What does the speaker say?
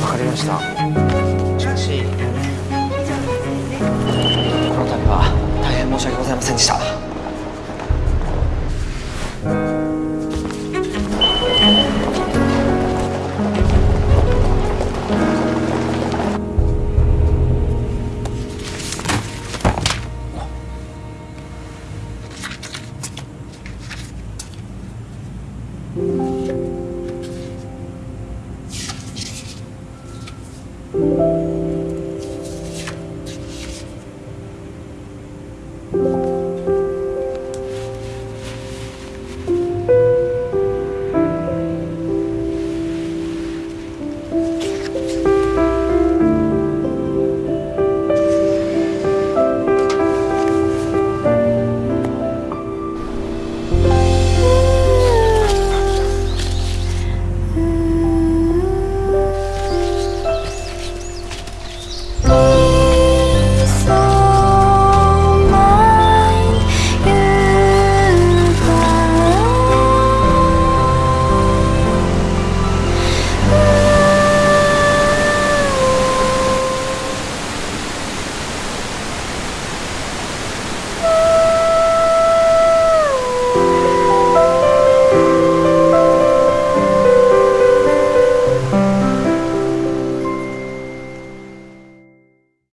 わかりました。しかしこの度は大変申し訳ございませんでした。